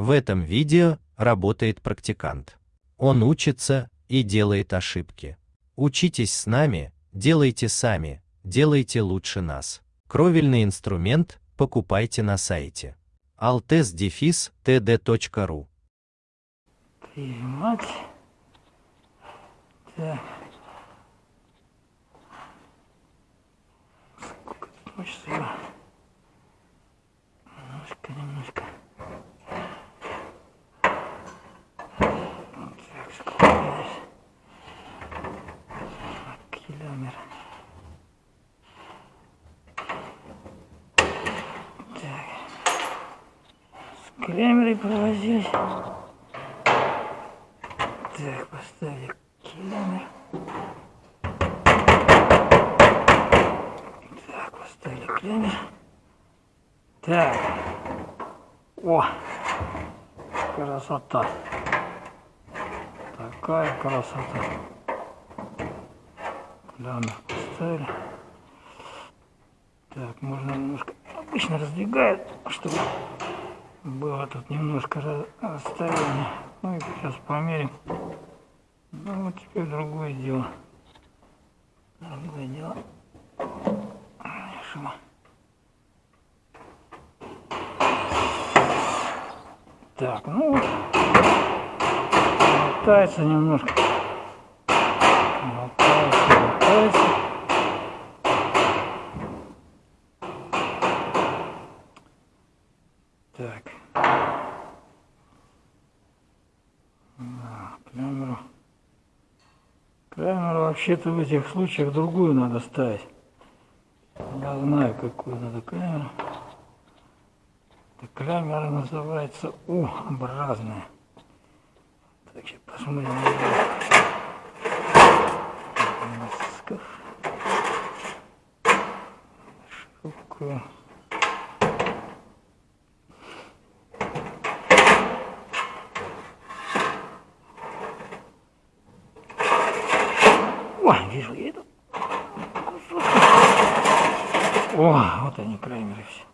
В этом видео работает практикант. Он учится и делает ошибки. Учитесь с нами, делайте сами, делайте лучше нас. Кровельный инструмент покупайте на сайте altes-td.ru Прижимать. Так. Сколько тут мышцы его? Немножко, немножко. Вот так, сколько здесь? Километр. Так. С клемерой провозились. Так, поставили километр. Так, поставили клемер. Так. О! Красота. Такая красота. Клемер поставили. Так, можно немножко... Обычно раздвигают, чтобы было тут немножко расстояние. Ну и сейчас померим. Ну вот теперь другое дело. Другое дело. Шума. Так, ну вот. Мотается немножко. Мотается, мотается. Так. Да, камеру. Камеру вообще-то в этих случаях другую надо ставить. Я знаю, какую надо камеру. Эта камера называется У-образная. Так, сейчас посмотрим. Широкую. О, вижу, я иду. О, вот они, клеймеры все.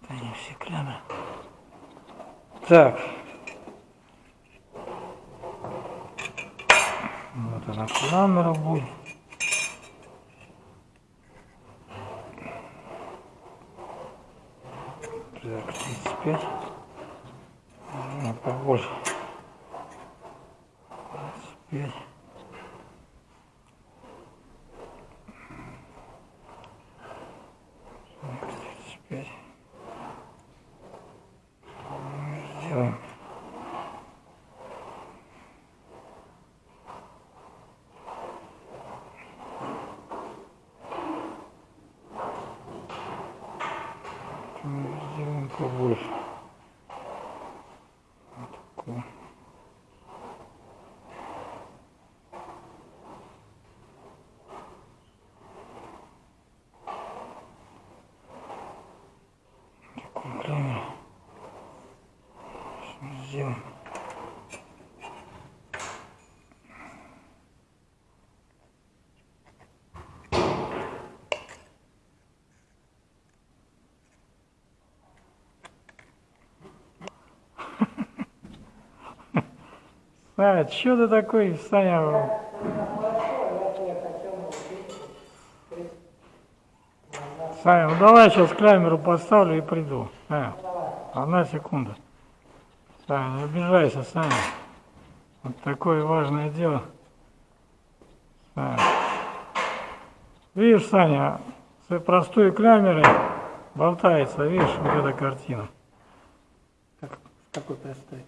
Вот они все клеймеры. Так. Вот она камера будет. Так, 35. А, побольше. 25. Тридцать пять. Ну, Сделаем. Ну, Сделаем побольше. Вот такое. Такую камеру. Сделаем. Саня, что ты такой, Саня? Саня, ну давай сейчас камеру поставлю и приду. Саня, одна секунда. Саня, не обижайся, Саня. Вот такое важное дело. Саня. Видишь, Саня, с простой камерой болтается, видишь, вот эта картина. Как, какой простой?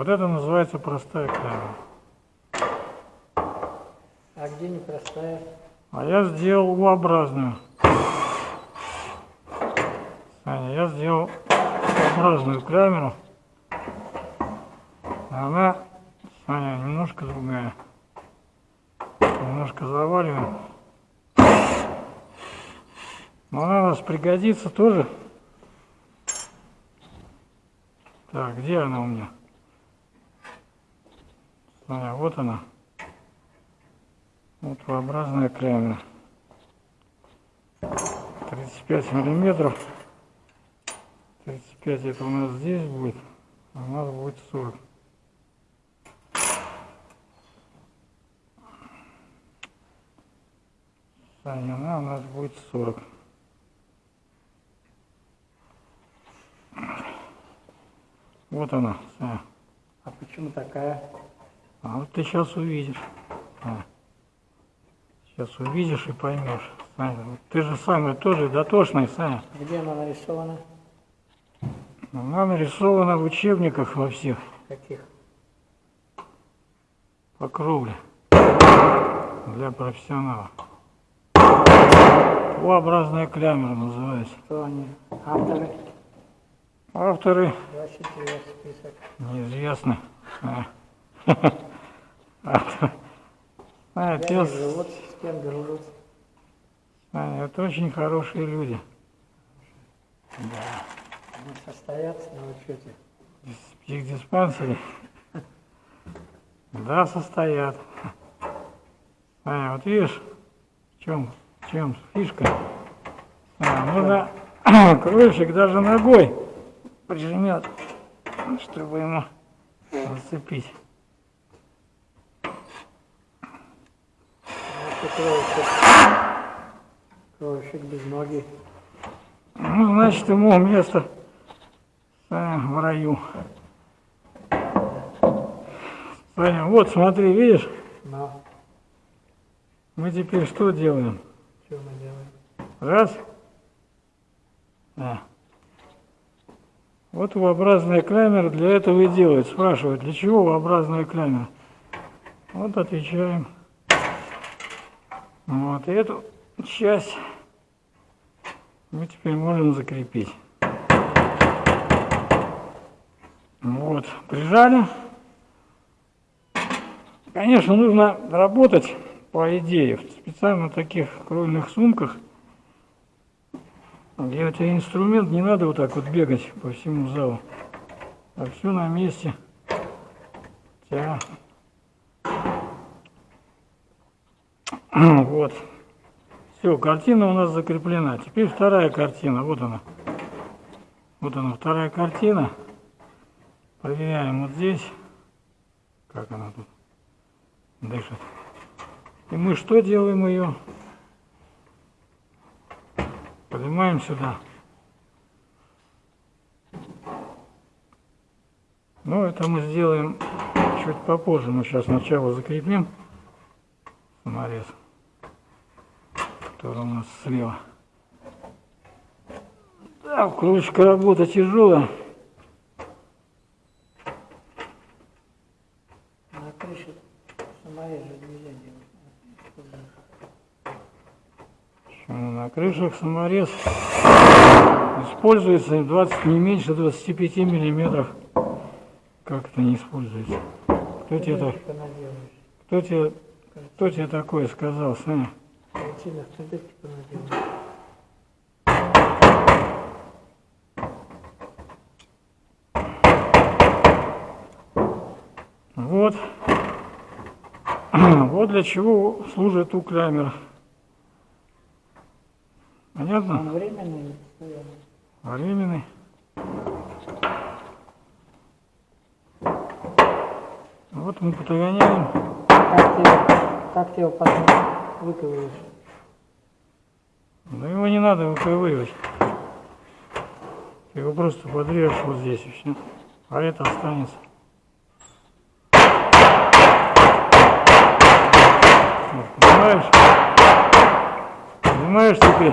Вот это называется простая камера. А где непростая? А я сделал U-образную. Саня, я сделал U-образную камеру. Она, Саня, немножко другая. Немножко заваливаем. Но она у нас пригодится тоже. Так, где она у меня? Саня, вот она. Вот V-образная камера. 35 миллиметров. 35 35 это у нас здесь будет, а у нас будет 40. Саня, она у нас будет 40. Вот она. А почему такая? А вот ты сейчас увидишь. А. Сейчас увидишь и поймешь. Саня, вот ты же самый тоже дотошный, Саня. Где она нарисована? Она нарисована в учебниках во всех, Каких? по кровле. Для профессионалов. О-образная клямера называется. Кто они? Авторы? Авторы неизвестны. А. А, пес, живут, с кем дружат. а, это очень хорошие люди. Они состоятся на учете. В психдиспансере? Да, состоят. А, вот видишь, в чем, в чем фишка? А, нужно крыльшик даже ногой прижмет, чтобы ему зацепить. Значит, кровищик. Кровищик без ноги. Ну, значит, ему место а, в раю. Саня, вот смотри, видишь, Но мы теперь что делаем? что мы делаем? Раз. Да. Вот V-образная камера для этого и делают. Спрашивают, для чего V-образная камера? Вот отвечаем. Вот, и эту часть мы теперь можем закрепить. Вот, прижали. Конечно, нужно работать по идее в специально таких кровельных сумках, где у тебя инструмент, не надо вот так вот бегать по всему залу. А все на месте. Тебя Вот. Все, картина у нас закреплена. Теперь вторая картина. Вот она. Вот она, вторая картина. Проверяем вот здесь. Как она тут дышит. И мы что делаем ее? Поднимаем сюда. Ну, это мы сделаем чуть попозже. Мы сейчас сначала закрепим саморез, который у нас слева. Да, кружка работа тяжелая. На крыше саморез же. Почему На крышах саморез используется 20, не меньше 25 миллиметров. Как это не используется? Кто тебе, кто тебе, кто тебе такое сказал, Саня? Понаделаешь. Вот. Вот для чего служит уклямер. Понятно? Он временный или постоянный? Временный. Вот мы подгоняем. Как ты, как ты его выковываешь? Но его не надо выковыривать. Его просто подрежешь вот здесь и все. А это останется. Вот, понимаешь? Понимаешь теперь?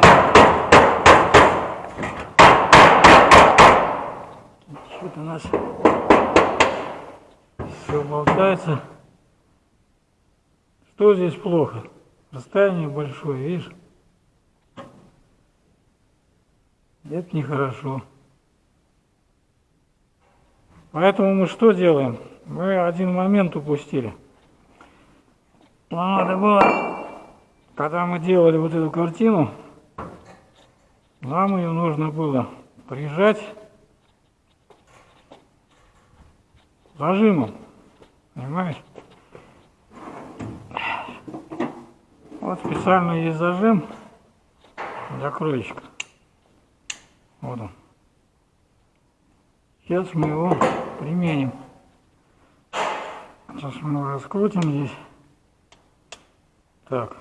Что-то у нас все болтается. Что здесь плохо? Расстояние большое, видишь? Это нехорошо. Поэтому мы что делаем? Мы один момент упустили. Надо было, когда мы делали вот эту картину, нам ее нужно было прижать зажимом. Понимаешь? Вот специально есть зажим для крылечка. Вот он. Сейчас мы его применим. Сейчас мы раскрутим здесь. Так.